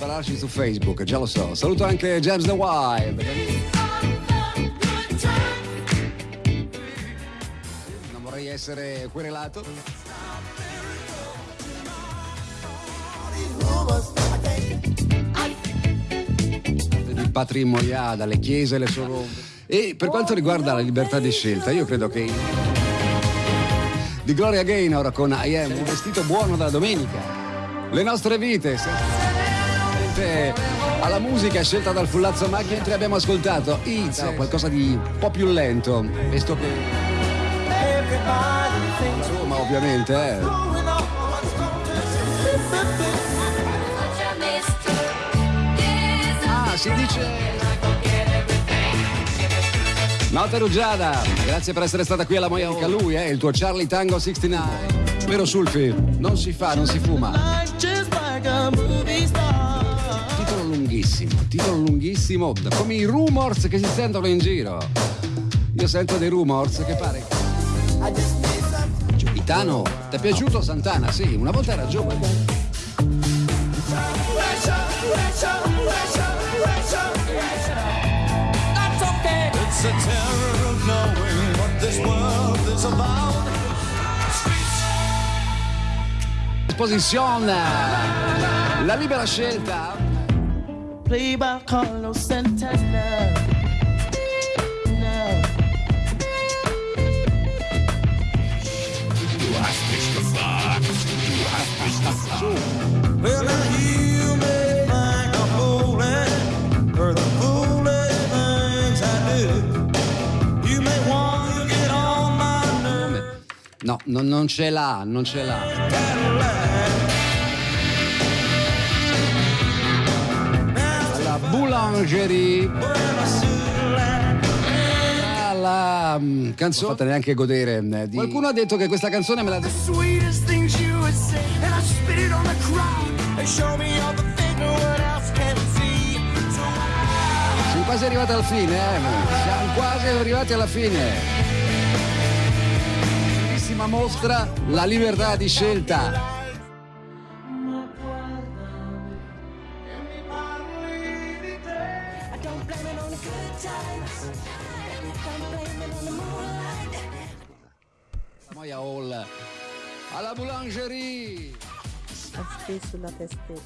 spararci su Facebook, già lo so. Saluto anche James the Wild. Non vorrei essere querelato. Di patrimoniale, dalle chiese, le solo. E per quanto riguarda la libertà di scelta, io credo che di Gloria Gaynor con I Am, un vestito buono da domenica. Le nostre vite, senza alla musica scelta dal Fullazzo Macchia, mentre abbiamo ascoltato It's, qualcosa di un po' più lento, visto che... Insomma, ovviamente, eh. Ah, si dice... Nota Rugiada, grazie per essere stata qui alla Moica. Lui è eh, il tuo Charlie Tango 69. Vero Sulfi? Non si fa, non si fuma. Lunghissimo, titolo lunghissimo, come i rumors che si sentono in giro. Io sento dei rumors che pare. Itano, ti è piaciuto Santana? Sì, una volta era giovane. It's a terror of knowing what this world is about. Esposizione, la libera scelta. Play by Carlos Santana. No. Du hast mich gefragt. Du hast mich gefragt. Well, now you may find a fooling, or the foolish things I do. You may want to get on my nerves. No, non, non ce l'ha, non ce l'ha. Boulangerie. La mm, canzone non fatta neanche godere mm, di... Qualcuno ha detto che questa canzone me la sweetest things you would say, and I spit it on the crowd. And show me all the things no one else can see. So Siamo quasi arrivati alla fine, eh? Siamo quasi arrivati alla fine. Bellissima mostra, la libertà di scelta. Sama ya olla. Alla boulangerie. Acheter sur la testée.